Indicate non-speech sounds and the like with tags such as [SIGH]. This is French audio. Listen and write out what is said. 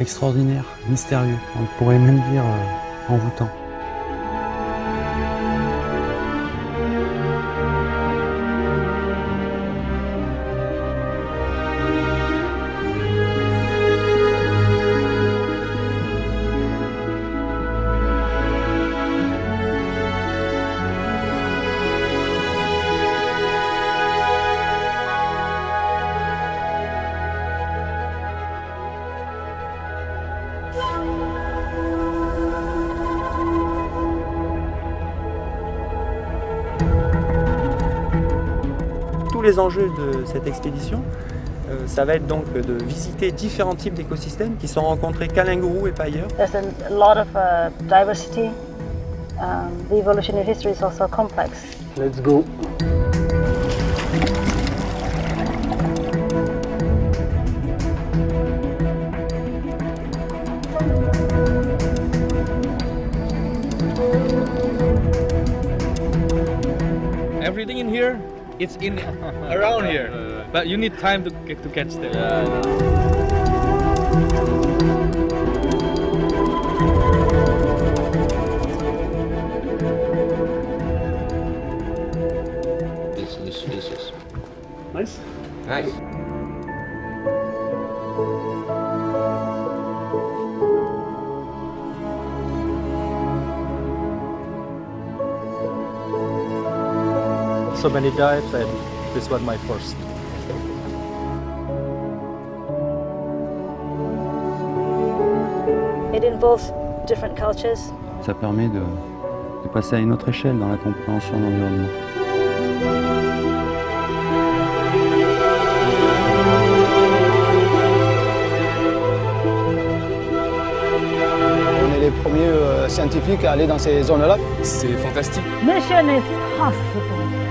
extraordinaire, mystérieux, on pourrait même dire euh, envoûtant. Les enjeux de cette expédition, euh, ça va être donc de visiter différents types d'écosystèmes qui sont rencontrés qu'à Lingourou et pas ailleurs. There's a lot of uh, diversity. Um, the evolutionary history is also complex. Let's go Everything in here, it's in [LAUGHS] around here, but you need time to get to catch them. This, this, this is Nice nice. So many dives, and this one my first. It involves different cultures. Ça permet de, de passer à une autre échelle dans la compréhension de l'environnement. On est les premiers euh, scientifiques à aller dans ces zones-là. C'est fantastique. Mission is possible.